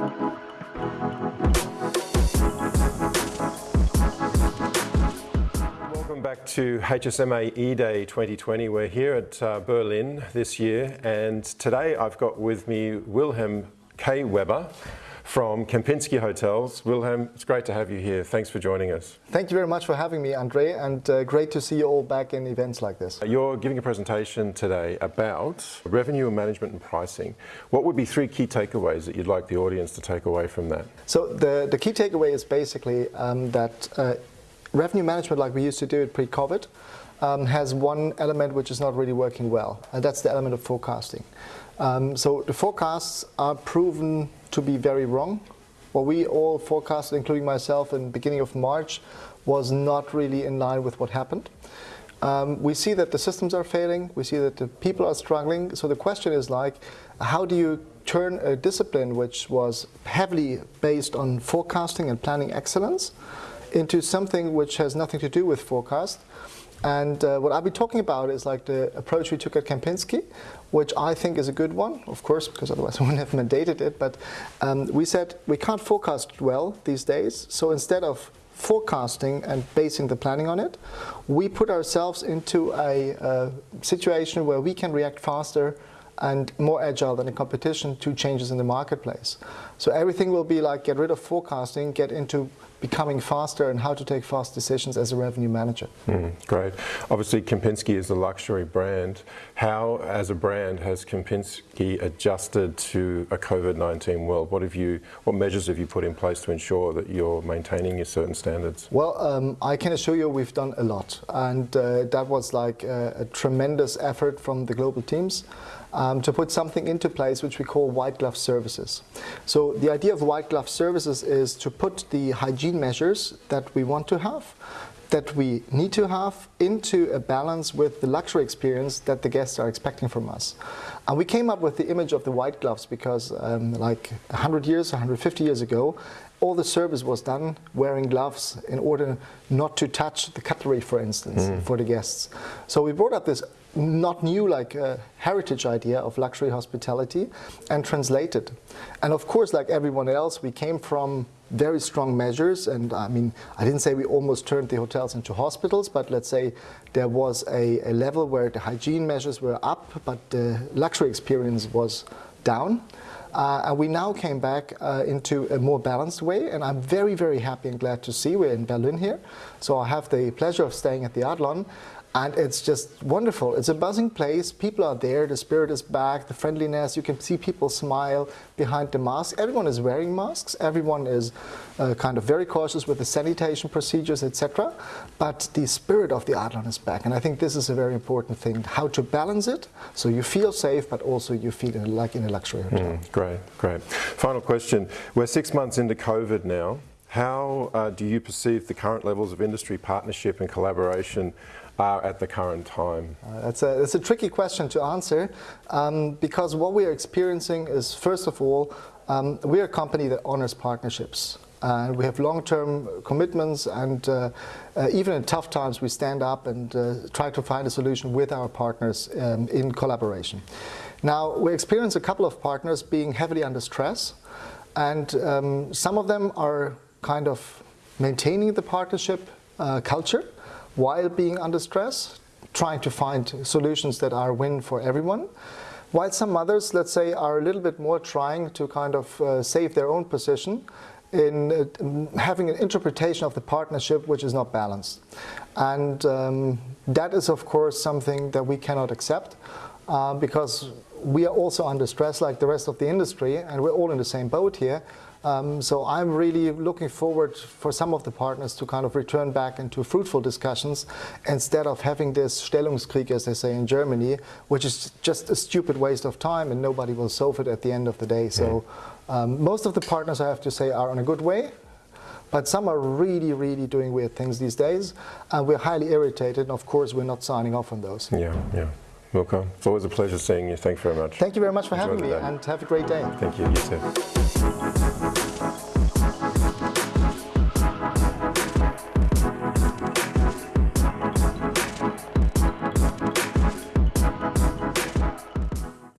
Welcome back to HSMA E-Day 2020. We're here at uh, Berlin this year and today I've got with me Wilhelm K. Weber from Kempinski Hotels. Wilhelm, it's great to have you here. Thanks for joining us. Thank you very much for having me, Andre, and uh, great to see you all back in events like this. You're giving a presentation today about revenue management and pricing. What would be three key takeaways that you'd like the audience to take away from that? So the, the key takeaway is basically um, that uh, revenue management, like we used to do it pre-COVID, um, has one element which is not really working well, and that's the element of forecasting. Um, so the forecasts are proven to be very wrong. What we all forecasted, including myself, in beginning of March, was not really in line with what happened. Um, we see that the systems are failing, we see that the people are struggling, so the question is like, how do you turn a discipline which was heavily based on forecasting and planning excellence into something which has nothing to do with forecast, and uh, what I'll be talking about is like the approach we took at Kempinski, which I think is a good one, of course, because otherwise I wouldn't have mandated it. But um, we said we can't forecast well these days. So instead of forecasting and basing the planning on it, we put ourselves into a, a situation where we can react faster and more agile than the competition to changes in the marketplace. So everything will be like get rid of forecasting, get into becoming faster and how to take fast decisions as a revenue manager. Mm, great. Obviously Kempinski is a luxury brand. How, as a brand, has Kempinski adjusted to a COVID-19 world? What have you, what measures have you put in place to ensure that you're maintaining your certain standards? Well, um, I can assure you we've done a lot and uh, that was like a, a tremendous effort from the global teams um, to put something into place which we call white glove services. So the idea of white glove services is to put the hygiene measures that we want to have that we need to have into a balance with the luxury experience that the guests are expecting from us. And we came up with the image of the white gloves because um, like 100 years, 150 years ago, all the service was done wearing gloves in order not to touch the cutlery, for instance, mm. for the guests. So we brought up this not new like a heritage idea of luxury hospitality and translated. And of course, like everyone else, we came from very strong measures. And I mean, I didn't say we almost turned the hotels into hospitals, but let's say there was a, a level where the hygiene measures were up, but the luxury experience was down. Uh, and we now came back uh, into a more balanced way, and I'm very, very happy and glad to see we're in Berlin here. So I have the pleasure of staying at the Adlon, and it's just wonderful. It's a buzzing place. People are there. The spirit is back. The friendliness. You can see people smile behind the mask. Everyone is wearing masks. Everyone is uh, kind of very cautious with the sanitation procedures, etc. But the spirit of the Adlon is back. And I think this is a very important thing, how to balance it so you feel safe, but also you feel like in a luxury hotel. Mm, great, great. Final question. We're six months into COVID now. How uh, do you perceive the current levels of industry partnership and collaboration are at the current time? Uh, that's, a, that's a tricky question to answer um, because what we are experiencing is, first of all, um, we're a company that honors partnerships. And we have long-term commitments and uh, uh, even in tough times we stand up and uh, try to find a solution with our partners um, in collaboration. Now we experience a couple of partners being heavily under stress and um, some of them are kind of maintaining the partnership uh, culture while being under stress, trying to find solutions that are win for everyone. While some others, let's say, are a little bit more trying to kind of uh, save their own position in uh, having an interpretation of the partnership which is not balanced. And um, that is, of course, something that we cannot accept uh, because we are also under stress like the rest of the industry and we're all in the same boat here. Um, so I'm really looking forward for some of the partners to kind of return back into fruitful discussions instead of having this Stellungskrieg, as they say in Germany, which is just a stupid waste of time and nobody will solve it at the end of the day. So um, most of the partners, I have to say, are on a good way. But some are really, really doing weird things these days, and we're highly irritated. And of course, we're not signing off on those. Yeah, yeah. Welcome. It's always a pleasure seeing you. Thanks very much. Thank you very much for Enjoy having me, and have a great day. Thank you. You too.